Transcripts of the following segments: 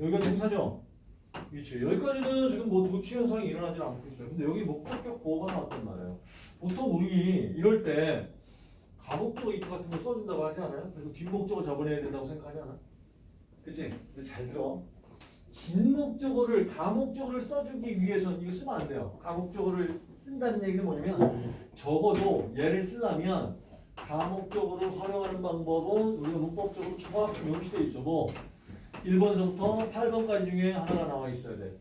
여기가 동사죠? 그렇지. 여기까지는 지금 뭐 도치 현상이 일어나지 않고 있어요. 근데 여기 목적격 보호가 나왔단 말이에요. 보통 우리 이럴 때 가목적 이트 같은 거 써준다고 하지 않아요? 그리고 뒷목적을 잡아내야 된다고 생각하지 않아? 그치? 근데 잘 들어. 긴 목적어를 가목적어를 써주기 위해서는 이거 쓰면 안 돼요. 가목적어를 쓴다는 얘기는 뭐냐면 적어도 얘를 쓰려면 가목적어를 활용하는 방법은 우리가 문법적으로 정확히 명시되어 있어. 뭐 1번서부터 8번까지 중에 하나가 나와 있어야 돼.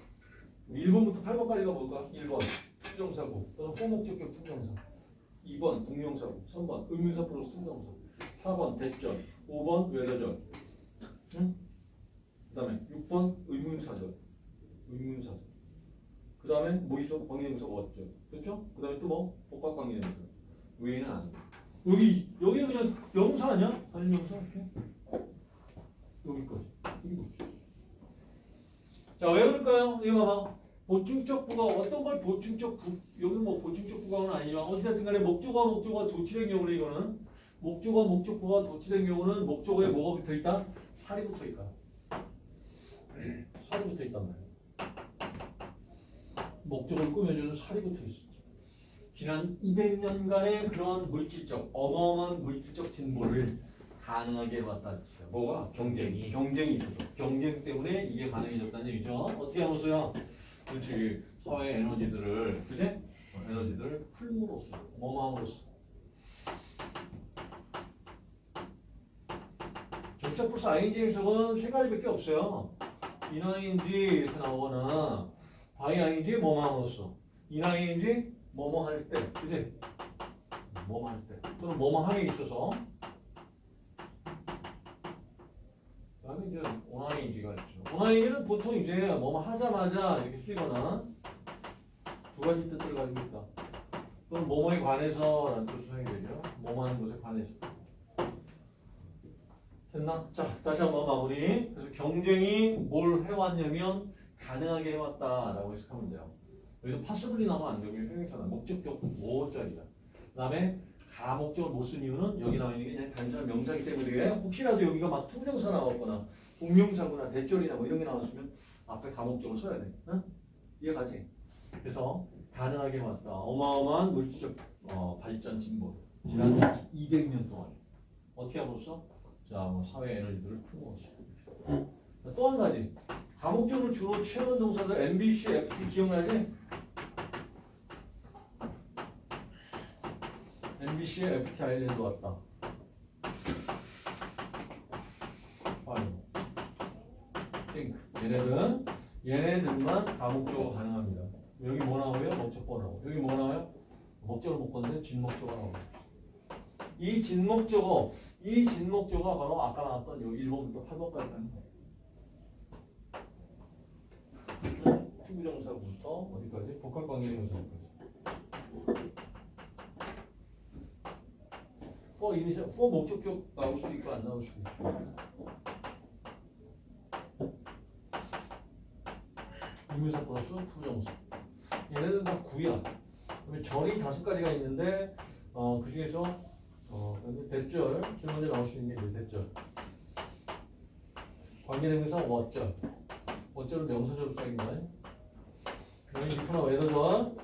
1번부터 8번까지가 뭘까? 1번 to부정사고 for 목적격 to부정사 2번 동명사고 3번 의문사 플러스 to부정사 4번 that절 5번 whether절 응? 그 다음에 6번 의문사절 의문사절 그 다음에 뭐 있어? 관계대명사 what이죠 그렇죠? 그 다음에 또 뭐? 복합관계대명사 외에는 안 돼. 여기 여기는 그냥 명사 아니야? 아니 명사 이렇게 여기까지 이거 자 왜 그럴까요? 이거 봐봐 보충적 부가 어떤 걸 보충적 부 여기 뭐 보충적 부가는 아니지만 어찌됐든 간에 목적어와 목적어가 도치된 경우는 이거는 목적어 목적어가 도치된 경우는 목적어에 뭐가 붙어 있다? 살이 붙어 있다. 살이 붙어 있단 말이야. 목적을 꾸며주는 살이 붙어 있어. 지난 200년간의 그런 물질적 어마어마한 물질적 진보를 가능하게 해왔다. 진짜. 뭐가? 경쟁이. 경쟁이 있어서. 경쟁 때문에 이게 가능해졌다는 얘기죠. 어떻게 하면서요? 그렇지. 사회 에너지들을, 그지? 어, 에너지들을 풀므로써, 뭐뭐함으로써. 접속 플러스 ing 해석은 세 가지밖에 없어요. in ing인지 이렇게 나오거나, by ing 뭐뭐함으로써. in ing인지 뭐뭐 할 때, 그지? 뭐뭐 할 때. 또는 뭐뭐 함에 있어서. 이제 oning가 있죠. oning은 보통 이제 뭐뭐 하자마자 이렇게 쓰거나 두 가지 뜻을 가지고 있다. 또는 뭐뭐에 관해서 라는 뜻으로 사용이 되죠. 뭐뭐 하는 것에 관해서. 됐나? 자, 다시 한번 마무리. 그래서 경쟁이 뭘 해왔냐면 가능하게 해왔다라고 해석하면 돼요. 여기서 possibly 나오면 안 되고 형용사는 목적격 보어 자리야. 그 다음에 가목적을 못쓴 이유는 여기 나와 있는 게 그냥 단순한 명사이기 때문에 혹시라도 여기가 막 to부정사 나왔거나 동명사구나 that절이나 뭐 이런 게 나왔으면 앞에 가목적을 써야 돼. 응? 이해가지? 그래서 가능하게 해왔다. 어마어마한 물질적 어, 발전 진보. 지난 200년 동안. 어떻게 함으로써? 자, 뭐 사회 에너지들을 풀어오시. 또한 가지. 가목적으로 주로 취하는 동사들 MBC, FT 기억나지? MBC에 FT 아일랜드 왔다. 아니. think. 얘네들은 얘네들만 가목적으로 가능합니다. 여기 뭐 나오고요? 목적어 나오고. 여기 뭐 나와요? 목적을 못 걷는데 진목적어 나오고. 이 진목적어, 이 진목적어가 바로 아까 나왔던 요 1번부터 8번까지 가는 거예요. to부정사부터 어디까지? 복합관계대명사까지. For 이니셜, for 목적격 나올 수도 있고 안 나올 수도 있고. 의문사 플러스 to부정사. 얘네들은 다 구야. 그러면 절이 다섯 가지가 있는데 어, 그 중에서 어, 대절 제일 먼저 나올 수 있는 게 대절. 관계대명사 어절. 어절은 명사절 수작입니다. 그다음에 이프나 외도절.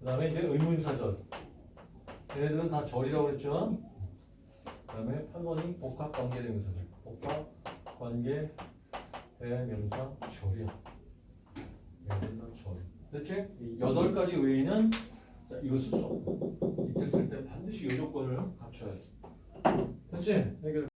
그 다음에 이제 의문사절. 얘네들은 다 절이라고 그랬죠. 그 다음에 8번이 복합관계대명사절. 복합관계 대명사 절이야. 얘네들은 다 절. 이 여덟 가지 외에는 자, 이거 쓸수 없고 이틀 쓸 때 반드시 이 조건을 갖춰야 돼. 됐지? 해결.